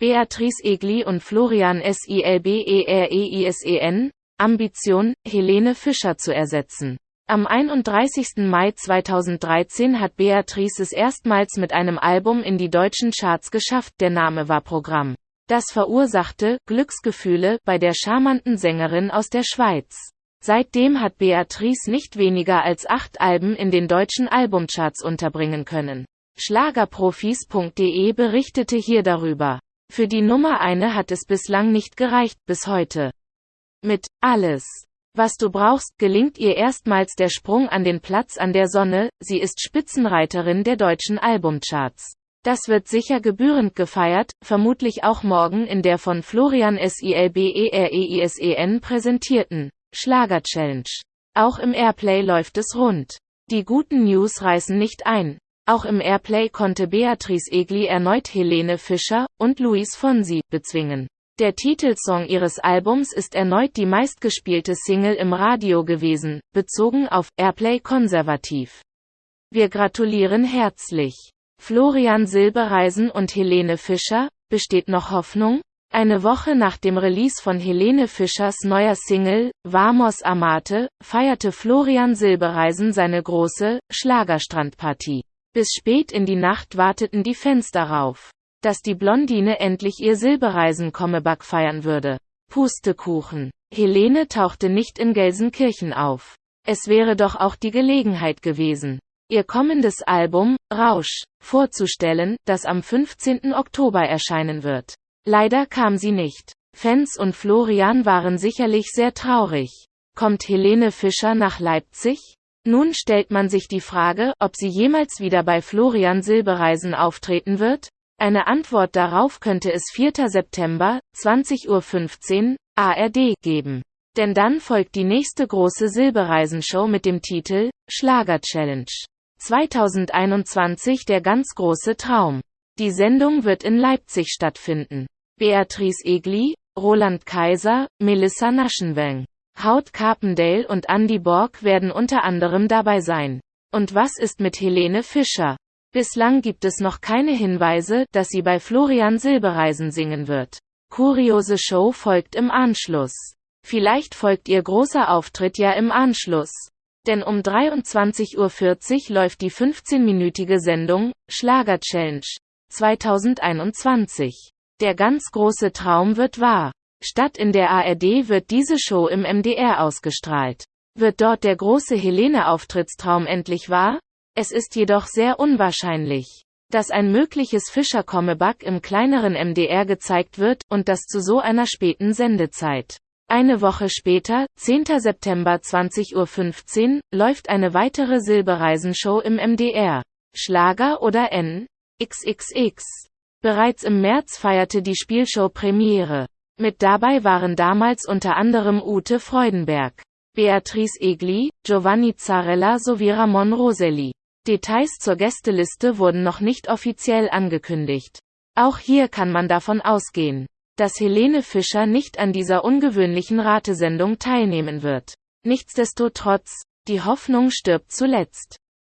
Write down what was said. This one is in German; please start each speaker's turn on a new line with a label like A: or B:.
A: Beatrice Egli und Florian Silbereisen, Ambition, Helene Fischer zu ersetzen. Am 31. Mai 2013 hat Beatrice es erstmals mit einem Album in die deutschen Charts geschafft, der Name war Programm. Das verursachte Glücksgefühle bei der charmanten Sängerin aus der Schweiz. Seitdem hat Beatrice nicht weniger als acht Alben in den deutschen Albumcharts unterbringen können. Schlagerprofis.de berichtete hier darüber. Für die Nummer eine hat es bislang nicht gereicht, bis heute. Mit Alles, was du brauchst, gelingt ihr erstmals der Sprung an den Platz an der Sonne, sie ist Spitzenreiterin der deutschen Albumcharts. Das wird sicher gebührend gefeiert, vermutlich auch morgen in der von Florian Silbereisen präsentierten Schlager Challenge. Auch im Airplay läuft es rund. Die guten News reißen nicht ein. Auch im Airplay konnte Beatrice Egli erneut Helene Fischer und Luis Fonsi bezwingen. Der Titelsong ihres Albums ist erneut die meistgespielte Single im Radio gewesen, bezogen auf Airplay konservativ. Wir gratulieren herzlich. Florian Silbereisen und Helene Fischer, besteht noch Hoffnung? Eine Woche nach dem Release von Helene Fischers neuer Single, Vamos Amate, feierte Florian Silbereisen seine große Schlagerstrandpartie. Bis spät in die Nacht warteten die Fans darauf, dass die Blondine endlich ihr Silbereisen-Comeback feiern würde. Pustekuchen. Helene tauchte nicht in Gelsenkirchen auf. Es wäre doch auch die Gelegenheit gewesen, ihr kommendes Album, Rausch, vorzustellen, das am 15. Oktober erscheinen wird. Leider kam sie nicht. Fans und Florian waren sicherlich sehr traurig. Kommt Helene Fischer nach Leipzig? Nun stellt man sich die Frage, ob sie jemals wieder bei Florian Silbereisen auftreten wird? Eine Antwort darauf könnte es 4. September, 20.15 Uhr, ARD, geben. Denn dann folgt die nächste große Silbereisen-Show mit dem Titel Schlager Challenge. 2021 der ganz große Traum. Die Sendung wird in Leipzig stattfinden. Beatrice Egli, Roland Kaiser, Melissa Naschenweng. Haut Carpendale und Andy Borg werden unter anderem dabei sein. Und was ist mit Helene Fischer? Bislang gibt es noch keine Hinweise, dass sie bei Florian Silbereisen singen wird. Kuriose Show folgt im Anschluss. Vielleicht folgt ihr großer Auftritt ja im Anschluss. Denn um 23.40 Uhr läuft die 15-minütige Sendung Schlager Challenge 2021. Der ganz große Traum wird wahr. Statt in der ARD wird diese Show im MDR ausgestrahlt. Wird dort der große Helene-Auftrittstraum endlich wahr? Es ist jedoch sehr unwahrscheinlich, dass ein mögliches Fischer-Comeback im kleineren MDR gezeigt wird, und das zu so einer späten Sendezeit. Eine Woche später, 10. September 20.15 Uhr, läuft eine weitere Silbereisen-Show im MDR. Schlager oder N? XXX. Bereits im März feierte die Spielshow Premiere. Mit dabei waren damals unter anderem Ute Freudenberg, Beatrice Egli, Giovanni Zarella sowie Ramon Roselli. Details zur Gästeliste wurden noch nicht offiziell angekündigt. Auch hier kann man davon ausgehen, dass Helene Fischer nicht an dieser ungewöhnlichen Ratesendung teilnehmen wird. Nichtsdestotrotz, die Hoffnung stirbt zuletzt.